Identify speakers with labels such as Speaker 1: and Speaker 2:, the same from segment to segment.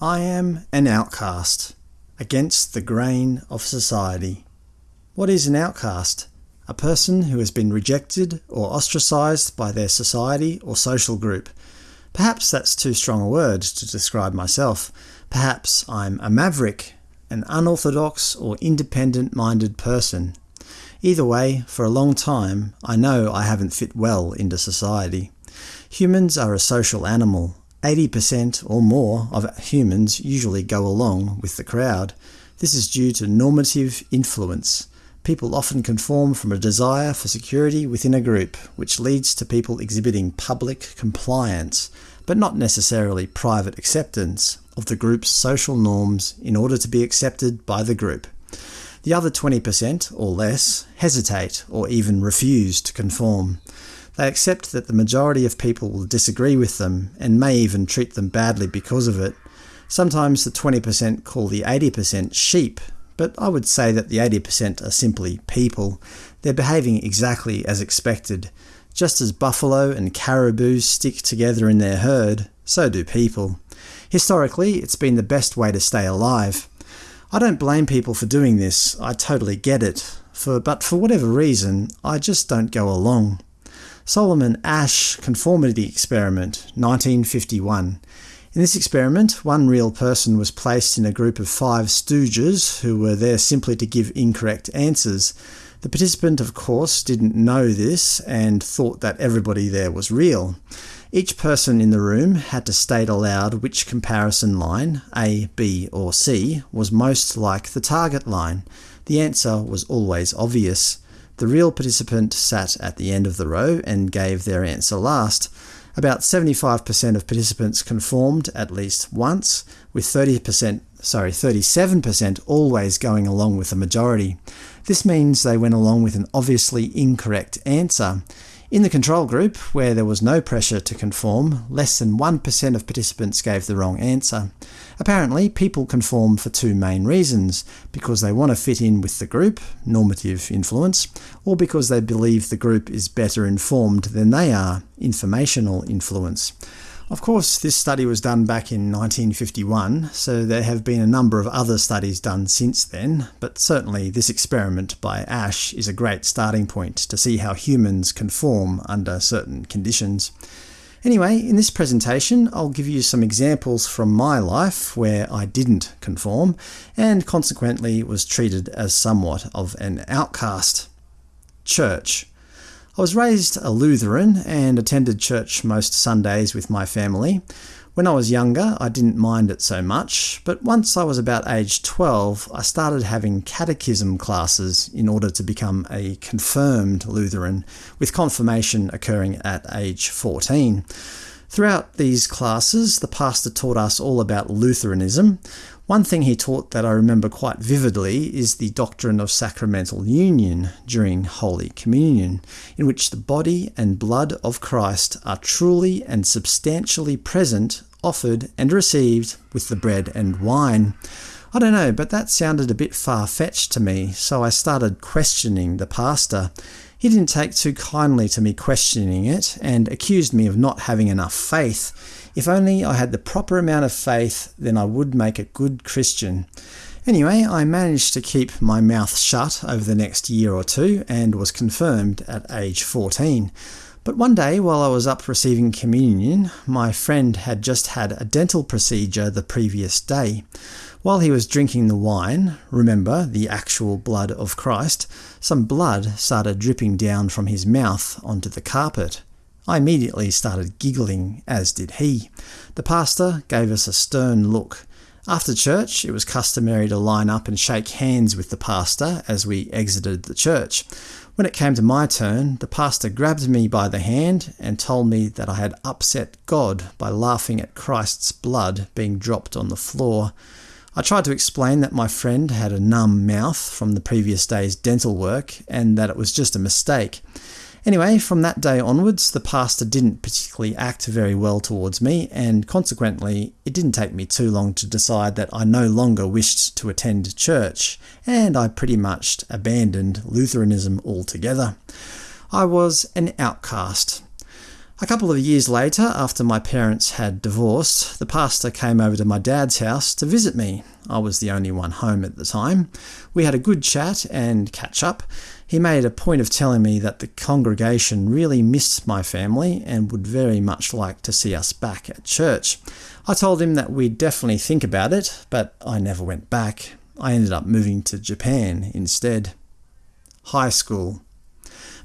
Speaker 1: I am an outcast, against the grain of society. What is an outcast? A person who has been rejected or ostracised by their society or social group. Perhaps that's too strong a word to describe myself. Perhaps I'm a maverick, an unorthodox or independent-minded person. Either way, for a long time, I know I haven't fit well into society. Humans are a social animal, 80% or more of humans usually go along with the crowd. This is due to normative influence. People often conform from a desire for security within a group, which leads to people exhibiting public compliance, but not necessarily private acceptance, of the group's social norms in order to be accepted by the group. The other 20% or less hesitate or even refuse to conform. They accept that the majority of people will disagree with them, and may even treat them badly because of it. Sometimes the 20% call the 80% sheep, but I would say that the 80% are simply people. They're behaving exactly as expected. Just as buffalo and caribou stick together in their herd, so do people. Historically, it's been the best way to stay alive. I don't blame people for doing this, I totally get it, for, but for whatever reason, I just don't go along. Solomon Asch Conformity Experiment, 1951. In this experiment, one real person was placed in a group of five stooges who were there simply to give incorrect answers. The participant, of course, didn't know this and thought that everybody there was real. Each person in the room had to state aloud which comparison line, A, B or C, was most like the target line. The answer was always obvious. The real participant sat at the end of the row and gave their answer last. About 75% of participants conformed at least once, with 30% sorry, 37% always going along with the majority. This means they went along with an obviously incorrect answer. In the control group, where there was no pressure to conform, less than 1% of participants gave the wrong answer. Apparently, people conform for two main reasons – because they want to fit in with the group, normative influence, or because they believe the group is better informed than they are, informational influence. Of course, this study was done back in 1951, so there have been a number of other studies done since then, but certainly this experiment by Asch is a great starting point to see how humans conform under certain conditions. Anyway, in this presentation I'll give you some examples from my life where I didn't conform, and consequently was treated as somewhat of an outcast. Church I was raised a Lutheran and attended church most Sundays with my family. When I was younger I didn't mind it so much, but once I was about age 12 I started having catechism classes in order to become a confirmed Lutheran, with confirmation occurring at age 14. Throughout these classes, the pastor taught us all about Lutheranism. One thing he taught that I remember quite vividly is the doctrine of sacramental union during Holy Communion, in which the body and blood of Christ are truly and substantially present, offered and received with the bread and wine. I don't know, but that sounded a bit far-fetched to me, so I started questioning the pastor. He didn't take too kindly to me questioning it, and accused me of not having enough faith. If only I had the proper amount of faith, then I would make a good Christian. Anyway, I managed to keep my mouth shut over the next year or two, and was confirmed at age 14. But one day, while I was up receiving communion, my friend had just had a dental procedure the previous day. While he was drinking the wine, remember, the actual blood of Christ, some blood started dripping down from his mouth onto the carpet. I immediately started giggling, as did he. The pastor gave us a stern look. After church, it was customary to line up and shake hands with the pastor as we exited the church. When it came to my turn, the pastor grabbed me by the hand and told me that I had upset God by laughing at Christ's blood being dropped on the floor. I tried to explain that my friend had a numb mouth from the previous day's dental work, and that it was just a mistake. Anyway, from that day onwards, the pastor didn't particularly act very well towards me, and consequently it didn't take me too long to decide that I no longer wished to attend church, and I pretty much abandoned Lutheranism altogether. I was an outcast. A couple of years later, after my parents had divorced, the pastor came over to my dad's house to visit me. I was the only one home at the time. We had a good chat and catch up. He made a point of telling me that the congregation really missed my family and would very much like to see us back at church. I told him that we'd definitely think about it, but I never went back. I ended up moving to Japan instead. High school.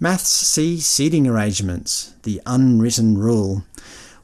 Speaker 1: Maths C seating arrangements, the unwritten rule.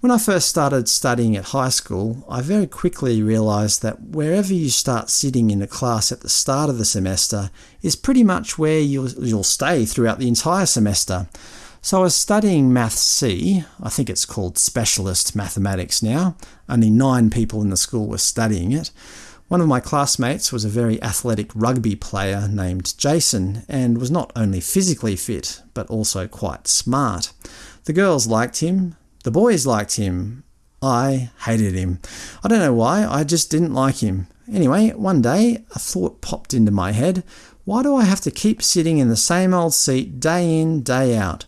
Speaker 1: When I first started studying at high school, I very quickly realised that wherever you start sitting in a class at the start of the semester is pretty much where you'll, you'll stay throughout the entire semester. So I was studying Maths C, I think it's called Specialist Mathematics now, only nine people in the school were studying it. One of my classmates was a very athletic rugby player named Jason, and was not only physically fit, but also quite smart. The girls liked him, the boys liked him, I hated him. I don't know why, I just didn't like him. Anyway, one day a thought popped into my head, why do I have to keep sitting in the same old seat day in, day out?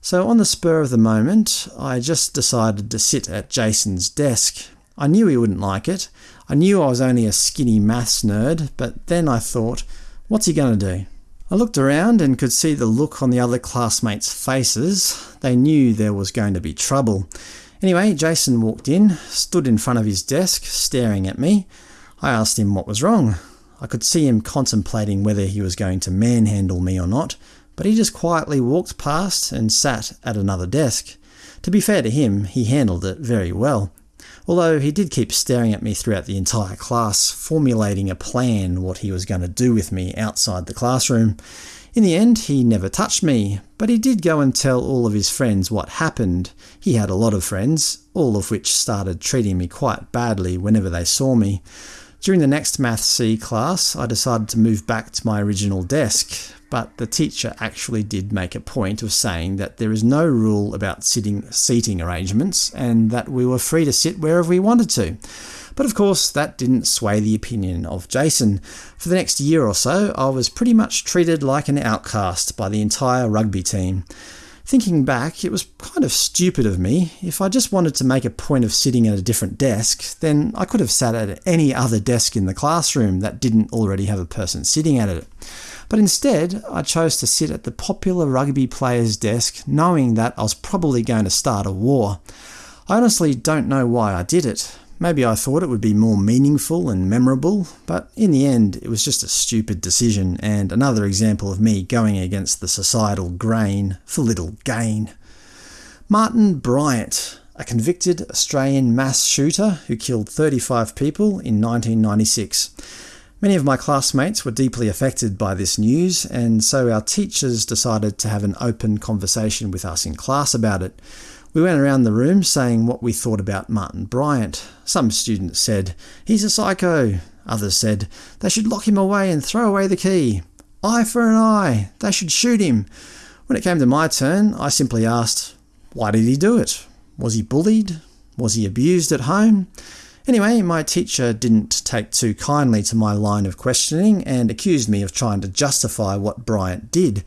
Speaker 1: So on the spur of the moment, I just decided to sit at Jason's desk. I knew he wouldn't like it, I knew I was only a skinny maths nerd, but then I thought, what's he going to do? I looked around and could see the look on the other classmates' faces. They knew there was going to be trouble. Anyway, Jason walked in, stood in front of his desk, staring at me. I asked him what was wrong. I could see him contemplating whether he was going to manhandle me or not, but he just quietly walked past and sat at another desk. To be fair to him, he handled it very well although he did keep staring at me throughout the entire class, formulating a plan what he was going to do with me outside the classroom. In the end, he never touched me, but he did go and tell all of his friends what happened. He had a lot of friends, all of which started treating me quite badly whenever they saw me. During the next Math C class, I decided to move back to my original desk, but the teacher actually did make a point of saying that there is no rule about sitting seating arrangements and that we were free to sit wherever we wanted to. But of course that didn't sway the opinion of Jason. For the next year or so I was pretty much treated like an outcast by the entire rugby team. Thinking back, it was kind of stupid of me. If I just wanted to make a point of sitting at a different desk, then I could have sat at any other desk in the classroom that didn't already have a person sitting at it. But instead, I chose to sit at the popular rugby player's desk knowing that I was probably going to start a war. I honestly don't know why I did it. Maybe I thought it would be more meaningful and memorable, but in the end it was just a stupid decision and another example of me going against the societal grain for little gain. Martin Bryant, a convicted Australian mass shooter who killed 35 people in 1996. Many of my classmates were deeply affected by this news, and so our teachers decided to have an open conversation with us in class about it. We went around the room saying what we thought about Martin Bryant. Some students said, he's a psycho. Others said, they should lock him away and throw away the key. Eye for an eye. They should shoot him. When it came to my turn, I simply asked, why did he do it? Was he bullied? Was he abused at home? Anyway, my teacher didn't take too kindly to my line of questioning and accused me of trying to justify what Bryant did.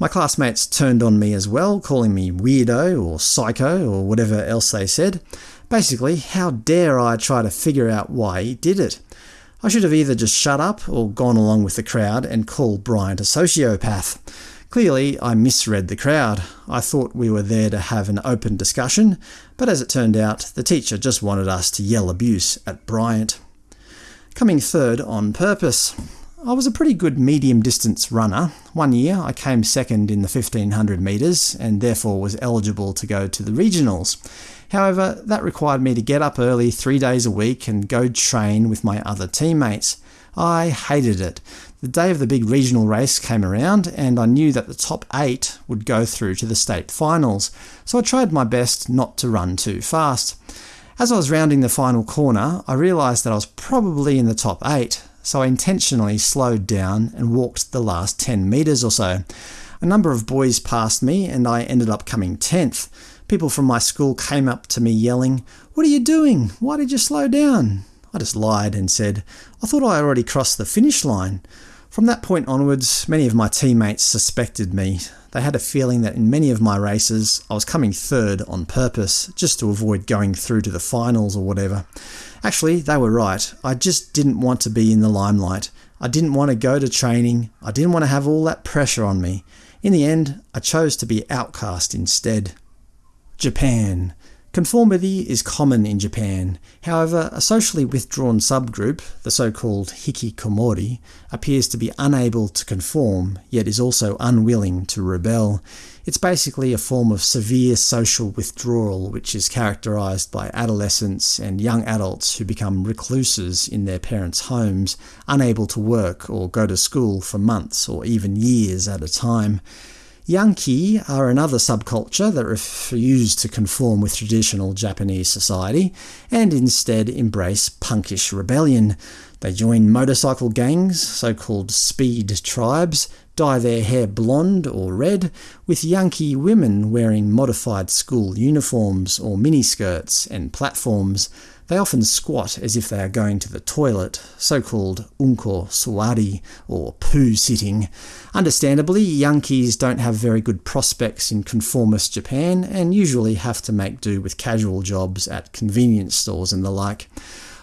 Speaker 1: My classmates turned on me as well, calling me weirdo or psycho or whatever else they said. Basically, how dare I try to figure out why he did it? I should have either just shut up or gone along with the crowd and called Bryant a sociopath. Clearly, I misread the crowd. I thought we were there to have an open discussion, but as it turned out, the teacher just wanted us to yell abuse at Bryant. Coming third on purpose. I was a pretty good medium distance runner. One year I came second in the 1500 metres and therefore was eligible to go to the regionals. However, that required me to get up early three days a week and go train with my other teammates. I hated it. The day of the big regional race came around and I knew that the top 8 would go through to the state finals, so I tried my best not to run too fast. As I was rounding the final corner, I realised that I was probably in the top 8, so I intentionally slowed down and walked the last 10 metres or so. A number of boys passed me and I ended up coming 10th. People from my school came up to me yelling, What are you doing? Why did you slow down? I just lied and said, I thought I already crossed the finish line. From that point onwards, many of my teammates suspected me. They had a feeling that in many of my races I was coming third on purpose, just to avoid going through to the finals or whatever. Actually, they were right. I just didn't want to be in the limelight. I didn't want to go to training. I didn't want to have all that pressure on me. In the end, I chose to be outcast instead. Japan. Conformity is common in Japan. However, a socially withdrawn subgroup, the so-called hikikomori, appears to be unable to conform, yet is also unwilling to rebel. It's basically a form of severe social withdrawal which is characterised by adolescents and young adults who become recluses in their parents' homes, unable to work or go to school for months or even years at a time. Yankee are another subculture that refuse to conform with traditional Japanese society, and instead embrace punkish rebellion. They join motorcycle gangs, so-called speed tribes, dye their hair blonde or red, with Yankee women wearing modified school uniforms or miniskirts and platforms. They often squat as if they are going to the toilet, so-called unko suwari, or poo-sitting. Understandably, Yankees don't have very good prospects in conformist Japan, and usually have to make do with casual jobs at convenience stores and the like.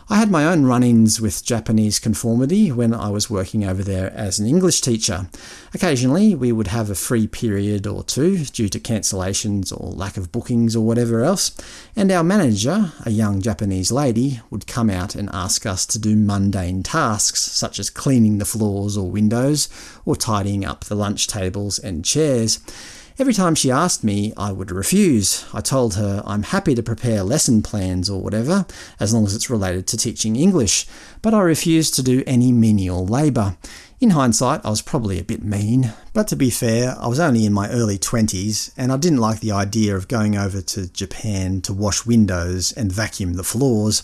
Speaker 1: I had my own run-ins with Japanese conformity when I was working over there as an English teacher. Occasionally we would have a free period or two due to cancellations or lack of bookings or whatever else, and our manager, a young Japanese lady, would come out and ask us to do mundane tasks such as cleaning the floors or windows, or tidying up the lunch tables and chairs. Every time she asked me, I would refuse. I told her I'm happy to prepare lesson plans or whatever, as long as it's related to teaching English, but I refused to do any menial labour. In hindsight, I was probably a bit mean, but to be fair, I was only in my early 20s, and I didn't like the idea of going over to Japan to wash windows and vacuum the floors.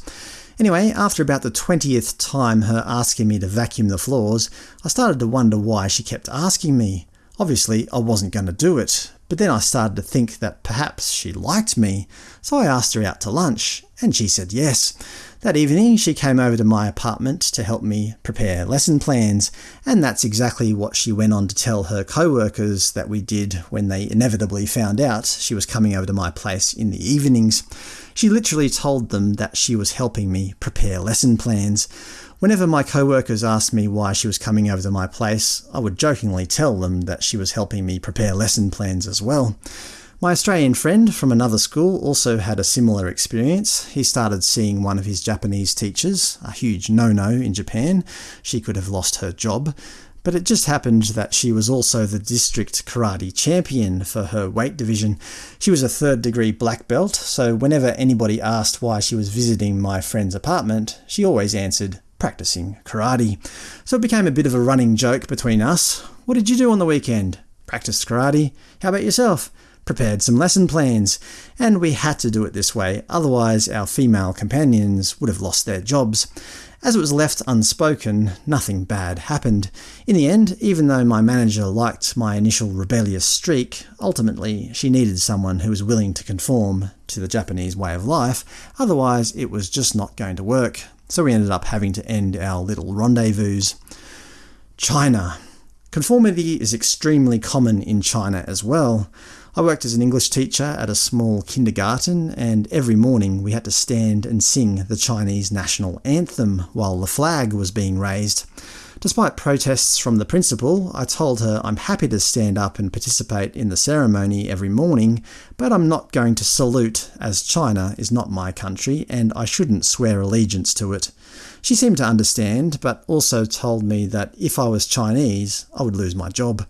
Speaker 1: Anyway, after about the 20th time her asking me to vacuum the floors, I started to wonder why she kept asking me. Obviously I wasn't going to do it, but then I started to think that perhaps she liked me, so I asked her out to lunch, and she said yes. That evening she came over to my apartment to help me prepare lesson plans, and that's exactly what she went on to tell her co-workers that we did when they inevitably found out she was coming over to my place in the evenings. She literally told them that she was helping me prepare lesson plans. Whenever my co-workers asked me why she was coming over to my place, I would jokingly tell them that she was helping me prepare lesson plans as well. My Australian friend from another school also had a similar experience. He started seeing one of his Japanese teachers, a huge no-no in Japan. She could have lost her job. But it just happened that she was also the district karate champion for her weight division. She was a third degree black belt, so whenever anybody asked why she was visiting my friend's apartment, she always answered, practicing karate. So it became a bit of a running joke between us. What did you do on the weekend? Practiced karate. How about yourself? Prepared some lesson plans. And we had to do it this way, otherwise our female companions would have lost their jobs. As it was left unspoken, nothing bad happened. In the end, even though my manager liked my initial rebellious streak, ultimately she needed someone who was willing to conform to the Japanese way of life, otherwise it was just not going to work so we ended up having to end our little rendezvous. China. Conformity is extremely common in China as well. I worked as an English teacher at a small kindergarten, and every morning we had to stand and sing the Chinese national anthem while the flag was being raised. Despite protests from the principal, I told her I'm happy to stand up and participate in the ceremony every morning, but I'm not going to salute, as China is not my country and I shouldn't swear allegiance to it. She seemed to understand, but also told me that if I was Chinese, I would lose my job.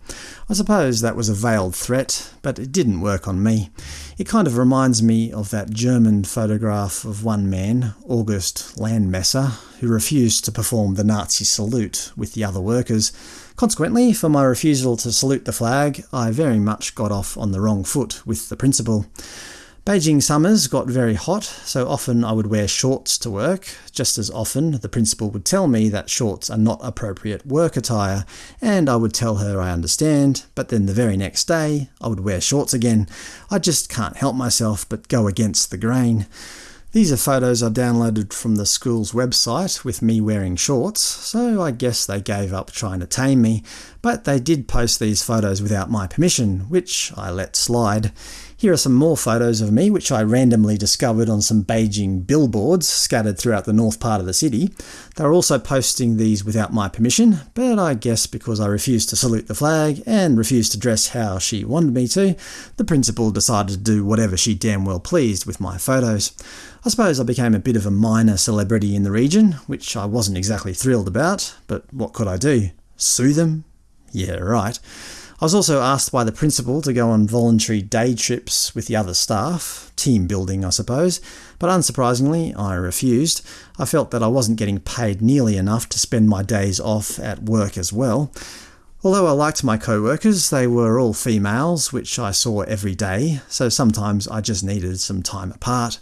Speaker 1: I suppose that was a veiled threat, but it didn't work on me. It kind of reminds me of that German photograph of one man, August Landmesser, who refused to perform the Nazi salute with the other workers. Consequently, for my refusal to salute the flag, I very much got off on the wrong foot with the principal. Beijing summers got very hot, so often I would wear shorts to work. Just as often, the principal would tell me that shorts are not appropriate work attire, and I would tell her I understand, but then the very next day I would wear shorts again. I just can't help myself but go against the grain. These are photos I downloaded from the school's website with me wearing shorts, so I guess they gave up trying to tame me, but they did post these photos without my permission, which I let slide. Here are some more photos of me which I randomly discovered on some Beijing billboards scattered throughout the north part of the city. They were also posting these without my permission, but I guess because I refused to salute the flag and refused to dress how she wanted me to, the principal decided to do whatever she damn well pleased with my photos. I suppose I became a bit of a minor celebrity in the region, which I wasn't exactly thrilled about, but what could I do? Sue them? Yeah, right. I was also asked by the principal to go on voluntary day trips with the other staff, team building I suppose, but unsurprisingly I refused. I felt that I wasn't getting paid nearly enough to spend my days off at work as well. Although I liked my co-workers, they were all females, which I saw every day, so sometimes I just needed some time apart.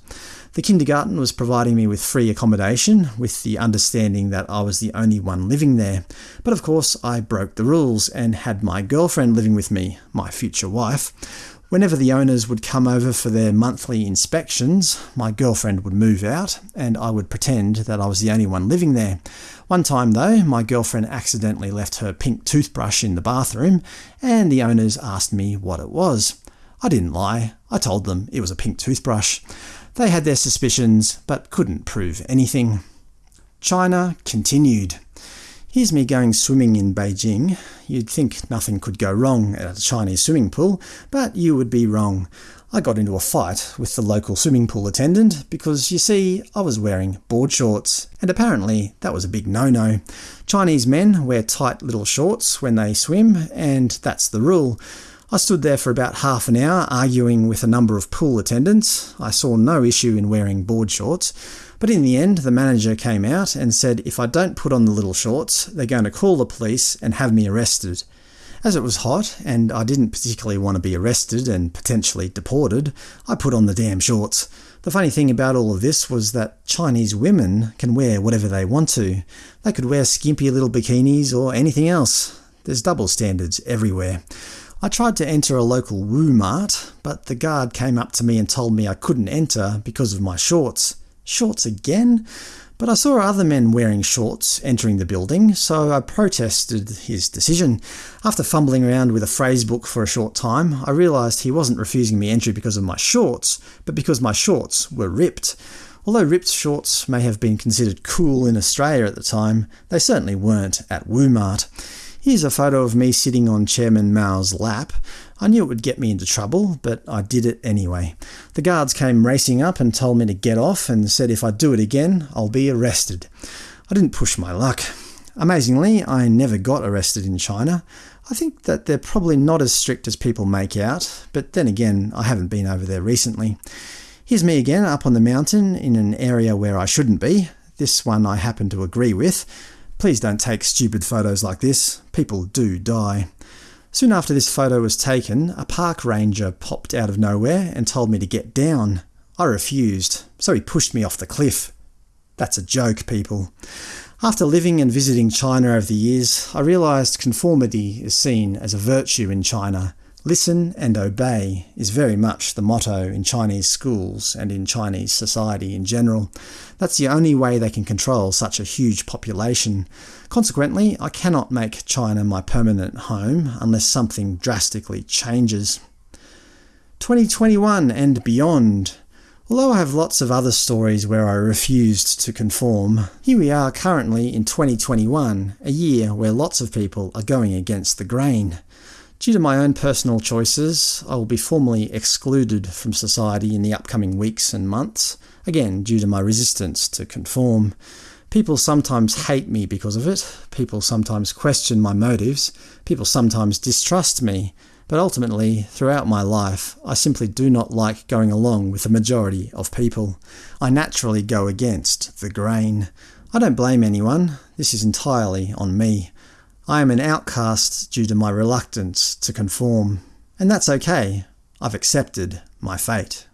Speaker 1: The kindergarten was providing me with free accommodation, with the understanding that I was the only one living there. But of course I broke the rules and had my girlfriend living with me, my future wife. Whenever the owners would come over for their monthly inspections, my girlfriend would move out, and I would pretend that I was the only one living there. One time though, my girlfriend accidentally left her pink toothbrush in the bathroom, and the owners asked me what it was. I didn't lie, I told them it was a pink toothbrush. They had their suspicions, but couldn't prove anything. China continued. Here's me going swimming in Beijing. You'd think nothing could go wrong at a Chinese swimming pool, but you would be wrong. I got into a fight with the local swimming pool attendant because, you see, I was wearing board shorts, and apparently that was a big no-no. Chinese men wear tight little shorts when they swim, and that's the rule. I stood there for about half an hour arguing with a number of pool attendants. I saw no issue in wearing board shorts, but in the end the manager came out and said if I don't put on the little shorts, they're going to call the police and have me arrested. As it was hot, and I didn't particularly want to be arrested and potentially deported, I put on the damn shorts. The funny thing about all of this was that Chinese women can wear whatever they want to. They could wear skimpy little bikinis or anything else. There's double standards everywhere. I tried to enter a local Wu-Mart, but the guard came up to me and told me I couldn't enter because of my shorts. Shorts again? But I saw other men wearing shorts entering the building, so I protested his decision. After fumbling around with a phrase book for a short time, I realised he wasn't refusing me entry because of my shorts, but because my shorts were ripped. Although ripped shorts may have been considered cool in Australia at the time, they certainly weren't at Wu-Mart. Here's a photo of me sitting on Chairman Mao's lap. I knew it would get me into trouble, but I did it anyway. The guards came racing up and told me to get off and said if I do it again, I'll be arrested. I didn't push my luck. Amazingly, I never got arrested in China. I think that they're probably not as strict as people make out, but then again, I haven't been over there recently. Here's me again up on the mountain in an area where I shouldn't be. This one I happen to agree with. Please don't take stupid photos like this. People do die. Soon after this photo was taken, a park ranger popped out of nowhere and told me to get down. I refused, so he pushed me off the cliff. That's a joke, people. After living and visiting China over the years, I realised conformity is seen as a virtue in China, Listen and obey is very much the motto in Chinese schools and in Chinese society in general. That's the only way they can control such a huge population. Consequently, I cannot make China my permanent home unless something drastically changes. 2021 and beyond. Although I have lots of other stories where I refused to conform, here we are currently in 2021, a year where lots of people are going against the grain. Due to my own personal choices, I will be formally excluded from society in the upcoming weeks and months, again due to my resistance to conform. People sometimes hate me because of it, people sometimes question my motives, people sometimes distrust me, but ultimately, throughout my life, I simply do not like going along with the majority of people. I naturally go against the grain. I don't blame anyone, this is entirely on me. I am an outcast due to my reluctance to conform. And that's okay. I've accepted my fate.